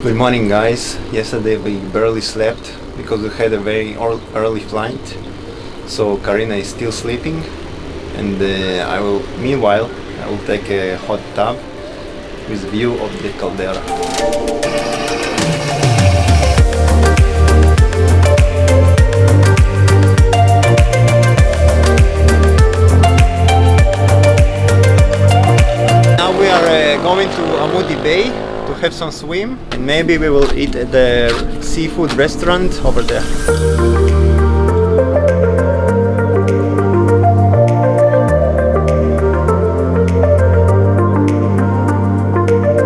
Good morning guys. Yesterday we barely slept because we had a very early flight. So Karina is still sleeping and uh, I will meanwhile I will take a hot tub with view of the caldera. Now we are uh, going to Amoudi Bay have some swim and maybe we will eat at the seafood restaurant over there.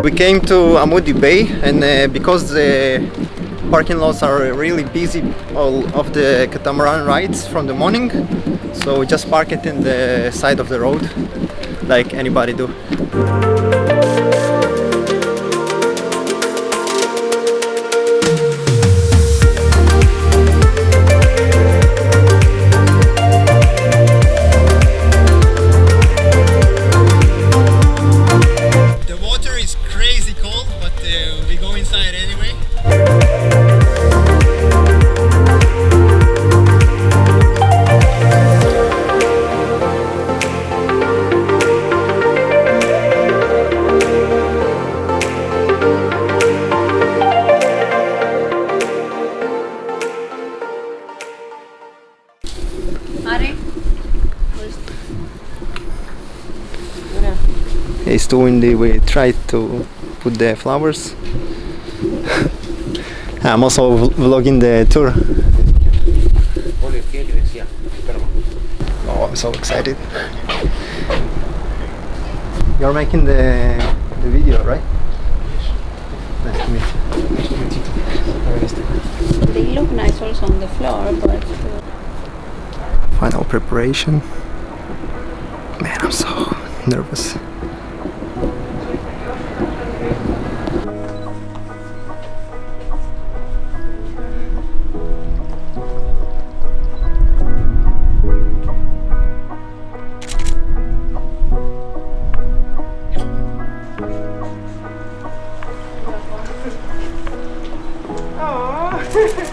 We came to Amoudi Bay and uh, because the parking lots are really busy all of the catamaran rides from the morning so we just park it in the side of the road like anybody do. It's too windy, we tried to put the flowers. I'm also vlogging the tour. Oh, I'm so excited. You're making the, the video, right? Nice to meet you. Nice to meet you. Very nice to meet you. They look nice also on the floor, but uh, Final preparation. Man, I'm so nervous. Grazie.